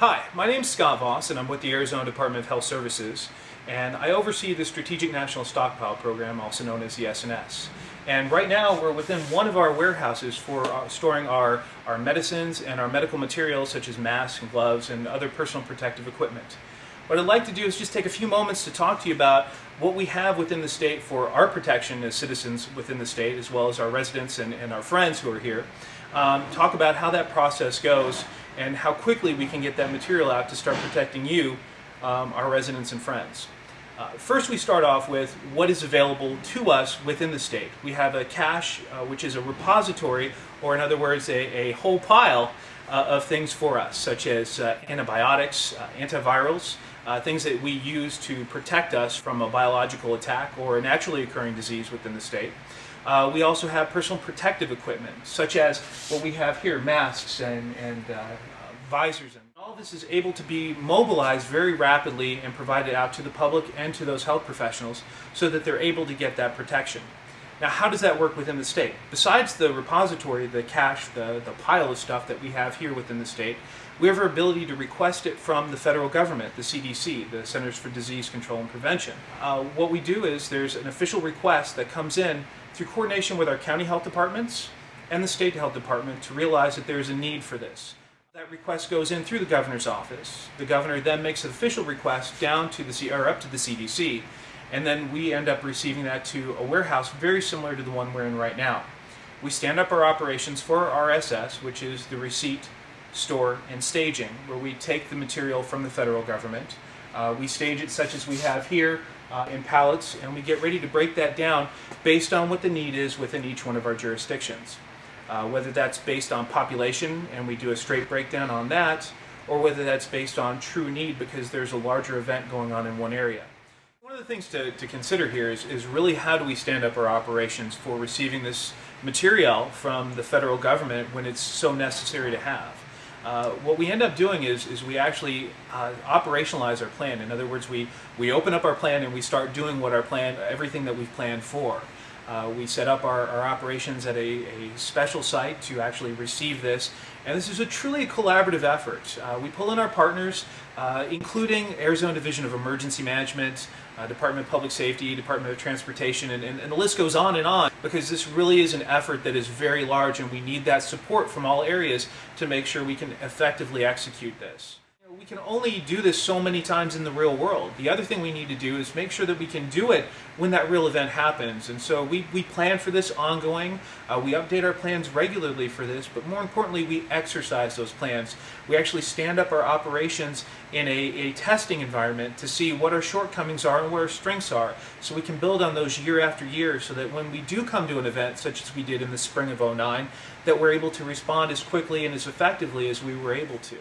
Hi, my name is Scott Voss and I'm with the Arizona Department of Health Services and I oversee the Strategic National Stockpile Program, also known as the SNS. And right now we're within one of our warehouses for uh, storing our, our medicines and our medical materials such as masks and gloves and other personal protective equipment. What I'd like to do is just take a few moments to talk to you about what we have within the state for our protection as citizens within the state as well as our residents and, and our friends who are here. Um, talk about how that process goes and how quickly we can get that material out to start protecting you, um, our residents and friends. Uh, first we start off with what is available to us within the state. We have a cache, uh, which is a repository, or in other words, a, a whole pile of things for us, such as uh, antibiotics, uh, antivirals, uh, things that we use to protect us from a biological attack or a naturally occurring disease within the state. we also have personal protective equipment, such as what we have here, masks and, and visors. And all this is able to be mobilized very rapidly and provided out to the public and to those health professionals so that they're able to get that protection. Now, how does that work within the state? Besides the repository, the cache, the, the pile of stuff that we have here within the state, we have our ability to request it from the federal government, the CDC, the Centers for Disease Control and Prevention. Uh, what we do is there's an official request that comes in through coordination with our county health departments and the state health department to realize that there's a need for this. That request goes in through the governor's office. The governor then makes an official request down to the or up to the CDC, and then we end up receiving that to a warehouse very similar to the one we're in right now. We stand up our operations for our RSS, which is the receipt, store, and staging, where we take the material from the federal government. Uh, we stage it such as we have here uh, in pallets, and we get ready to break that down based on what the need is within each one of our jurisdictions uh, whether that's based on population and we do a straight breakdown on that, or whether that's based on true need because there's a larger event going on in one area. Of the things to, to consider here is, is really how do we stand up our operations for receiving this material from the federal government when it's so necessary to have. Uh, what we end up doing is, is we actually uh, operationalize our plan. In other words, we, we open up our plan and we start doing what our plan, everything that we've planned for. Uh, we set up our, our operations at a, a, special site to actually receive this. And this is a truly collaborative effort. Uh, we pull in our partners, uh, including Arizona Division of Emergency Management, uh, Department of Public Safety, Department of Transportation, and, and, and the list goes on and on because this really is an effort that is very large and we need that support from all areas to make sure we can effectively execute this we can only do this so many times in the real world. The other thing we need to do is make sure that we can do it when that real event happens. And so we, we plan for this ongoing. Uh, we update our plans regularly for this, but more importantly, we exercise those plans. We actually stand up our operations in a, a testing environment to see what our shortcomings are and where our strengths are. So we can build on those year after year so that when we do come to an event, such as we did in the spring of 09, that we're able to respond as quickly and as effectively as we were able to.